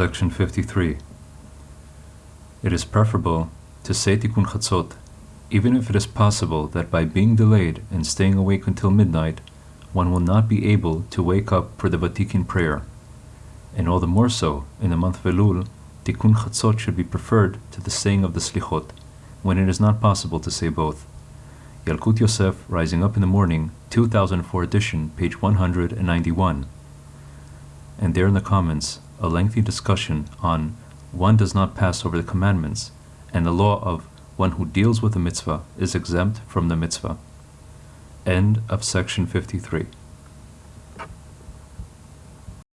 Section 53. It is preferable to say Tikkun Chatzot, even if it is possible that by being delayed and staying awake until midnight, one will not be able to wake up for the Vatikin prayer. And all the more so, in the month of Elul, Tikkun Chatzot should be preferred to the saying of the Slichot, when it is not possible to say both. Yalkut Yosef, Rising Up in the Morning, 2004 edition, page 191. And there in the comments, a lengthy discussion on one does not pass over the commandments, and the law of one who deals with a mitzvah is exempt from the mitzvah. End of section 53.